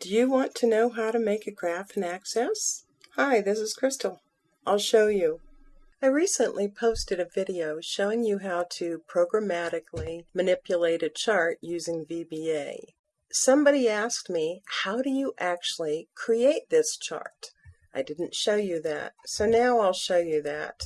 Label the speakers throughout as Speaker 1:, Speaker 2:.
Speaker 1: Do you want to know how to make a graph in Access? Hi, this is Crystal. I'll show you. I recently posted a video showing you how to programmatically manipulate a chart using VBA. Somebody asked me, how do you actually create this chart? I didn't show you that, so now I'll show you that.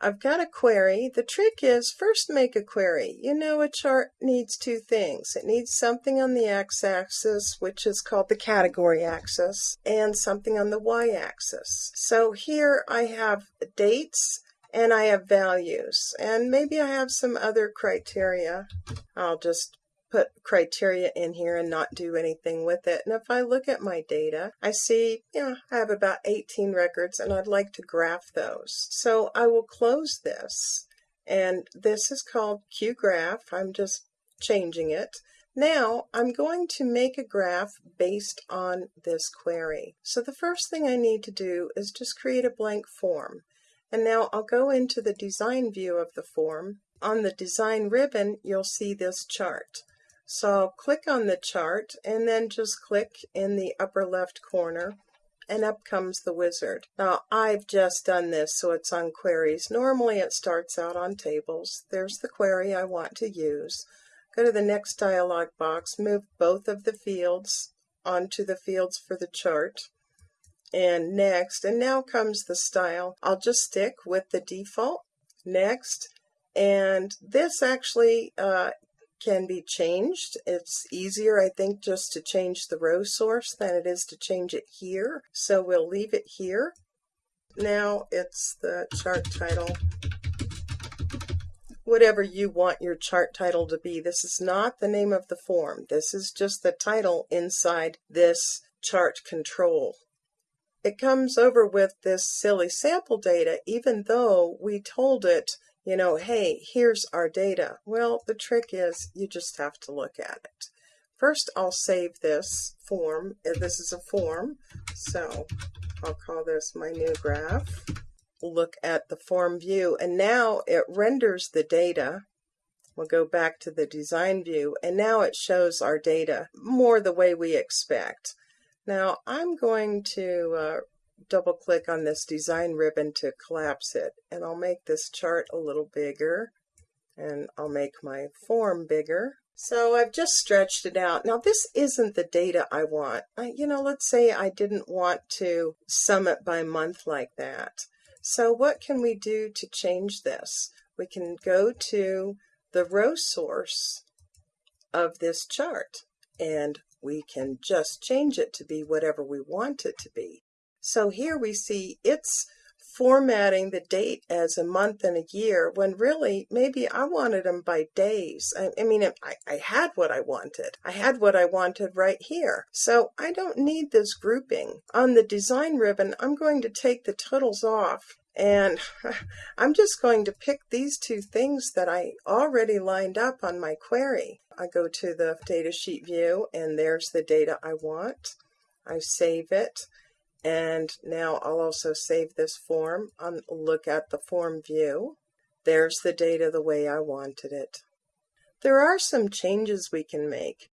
Speaker 1: I've got a query. The trick is first make a query. You know a chart needs two things. It needs something on the x-axis, which is called the category axis, and something on the y-axis. So here I have dates and I have values, and maybe I have some other criteria. I'll just put criteria in here and not do anything with it. And if I look at my data, I see, yeah, I have about 18 records and I'd like to graph those. So I will close this. And this is called QGraph. I'm just changing it. Now I'm going to make a graph based on this query. So the first thing I need to do is just create a blank form. And now I'll go into the design view of the form. On the design ribbon, you'll see this chart. So click on the chart and then just click in the upper left corner and up comes the wizard. Now I've just done this so it's on queries. Normally it starts out on tables. There's the query I want to use. Go to the next dialog box, move both of the fields onto the fields for the chart and next and now comes the style. I'll just stick with the default next and this actually uh, can be changed. It's easier, I think, just to change the row source than it is to change it here. So we'll leave it here. Now it's the chart title. Whatever you want your chart title to be. This is not the name of the form. This is just the title inside this chart control. It comes over with this silly sample data even though we told it you know, hey, here's our data. Well, the trick is you just have to look at it. First, I'll save this form. This is a form, so I'll call this my new graph. Look at the form view, and now it renders the data. We'll go back to the design view, and now it shows our data more the way we expect. Now, I'm going to uh, double click on this design ribbon to collapse it and I'll make this chart a little bigger and I'll make my form bigger. So I've just stretched it out. Now this isn't the data I want. I, you know, let's say I didn't want to sum it by month like that. So what can we do to change this? We can go to the row source of this chart and we can just change it to be whatever we want it to be. So here we see it's formatting the date as a month and a year when really maybe I wanted them by days. I, I mean, I, I had what I wanted. I had what I wanted right here. So I don't need this grouping. On the design ribbon, I'm going to take the totals off and I'm just going to pick these two things that I already lined up on my query. I go to the datasheet view and there's the data I want. I save it. And now I'll also save this form and look at the form view. There's the data the way I wanted it. There are some changes we can make.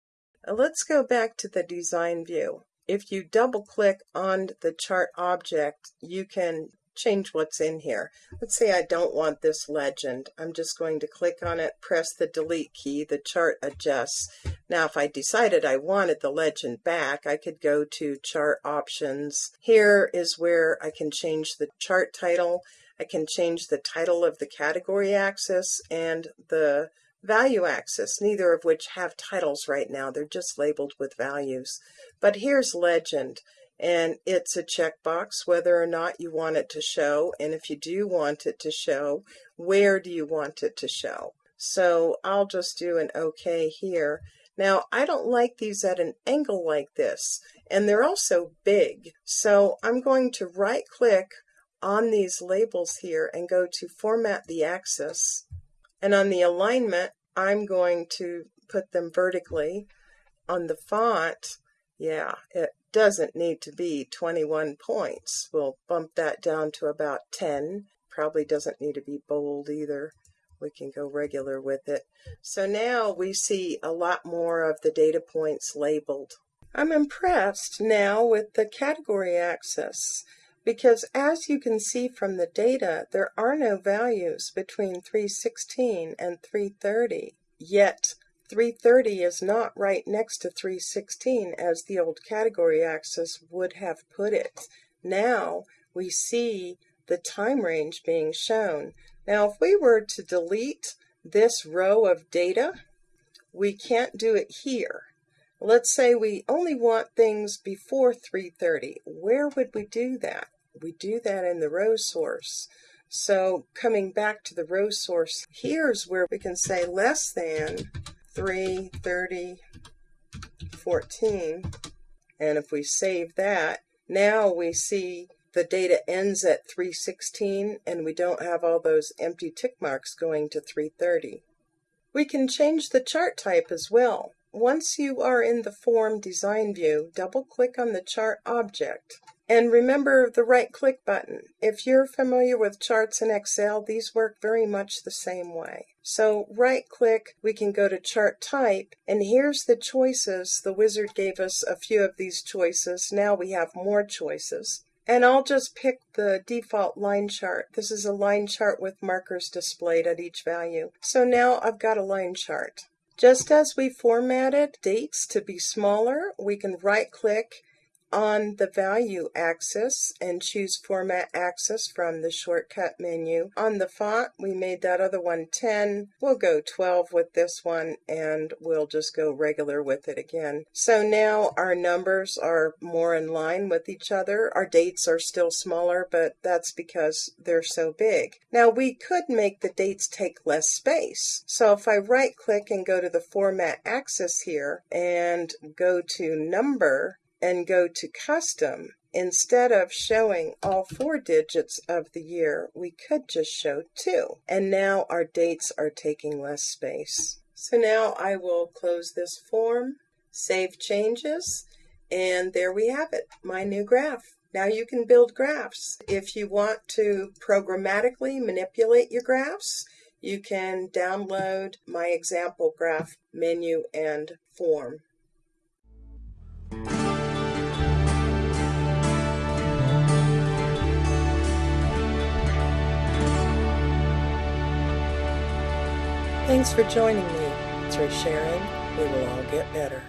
Speaker 1: Let's go back to the design view. If you double click on the chart object, you can change what's in here. Let's say I don't want this legend. I'm just going to click on it, press the delete key, the chart adjusts. Now if I decided I wanted the legend back, I could go to chart options. Here is where I can change the chart title. I can change the title of the category axis and the value axis, neither of which have titles right now. They're just labeled with values. But here's legend and it's a checkbox whether or not you want it to show and if you do want it to show where do you want it to show? So I'll just do an OK here. Now I don't like these at an angle like this and they're also big. So I'm going to right click on these labels here and go to format the axis and on the alignment I'm going to put them vertically. On the font yeah, it doesn't need to be 21 points. We'll bump that down to about 10. Probably doesn't need to be bold either. We can go regular with it. So now we see a lot more of the data points labeled. I'm impressed now with the category axis because as you can see from the data, there are no values between 316 and 330. Yet 330 is not right next to 316 as the old category axis would have put it. Now we see the time range being shown. Now if we were to delete this row of data, we can't do it here. Let's say we only want things before 330. Where would we do that? We do that in the row source. So coming back to the row source, here's where we can say less than 330 14. And if we save that, now we see the data ends at 316 and we don't have all those empty tick marks going to 330. We can change the chart type as well. Once you are in the form design view, double click on the chart object. And remember the right click button. If you're familiar with charts in Excel, these work very much the same way. So right click, we can go to chart type, and here's the choices. The wizard gave us a few of these choices. Now we have more choices. And I'll just pick the default line chart. This is a line chart with markers displayed at each value. So now I've got a line chart. Just as we formatted dates to be smaller, we can right click on the value axis and choose format axis from the shortcut menu. On the font, we made that other one 10. We'll go 12 with this one and we'll just go regular with it again. So now our numbers are more in line with each other. Our dates are still smaller, but that's because they're so big. Now we could make the dates take less space. So if I right click and go to the format axis here and go to number, and go to custom, instead of showing all four digits of the year, we could just show two. And now our dates are taking less space. So now I will close this form, save changes, and there we have it, my new graph. Now you can build graphs. If you want to programmatically manipulate your graphs, you can download my example graph menu and form. Thanks for joining me. Through sharing, we will all get better.